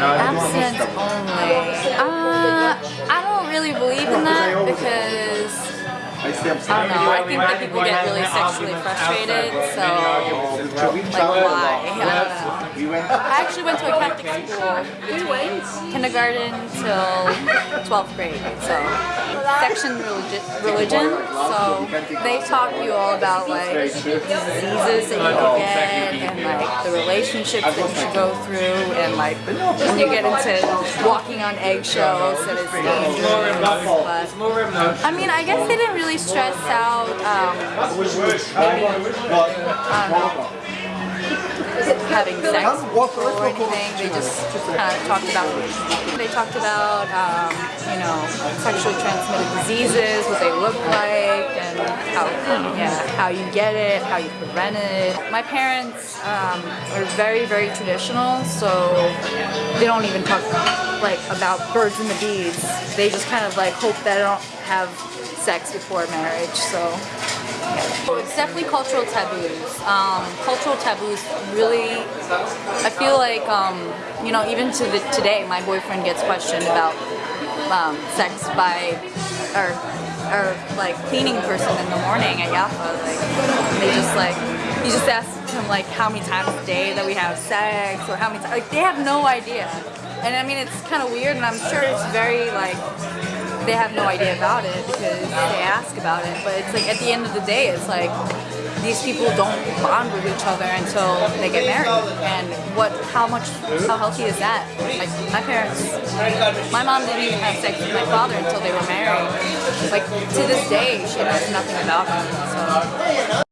Abstinence only. Uh, I don't really believe in that because I don't know. I think that people get really sexually frustrated, so like why? I don't know. I actually went to a Catholic school between kindergarten till 12th grade, so section religi religion. So they taught you all about like diseases that you get the relationships that you should go through and like when you get into walking on eggshells and it's dangerous. But I mean, I guess they didn't really stress out um, maybe, having sex or anything. They just kind of talked about, they talked about, um, you know, sexually transmitted diseases, what they look like, how, yeah, how you get it, how you prevent it. My parents um, are very, very traditional, so they don't even talk like about birds and the bees. They just kind of like hope that I don't have sex before marriage, so. It's definitely cultural taboos. Um, cultural taboos really, I feel like, um, you know, even to the, today, my boyfriend gets questioned about um, sex by, or, or like cleaning person in the morning at Yafa. Like, they just like, you just ask him like how many times a day that we have sex or how many times, like they have no idea. And I mean, it's kind of weird and I'm sure it's very like, they have no idea about it because they ask about it. But it's like at the end of the day, it's like these people don't bond with each other until they get married. And what, how much, how healthy is that? Like my parents, my mom didn't even have sex with my father until they were married. Like to this day, she knows nothing about him. So.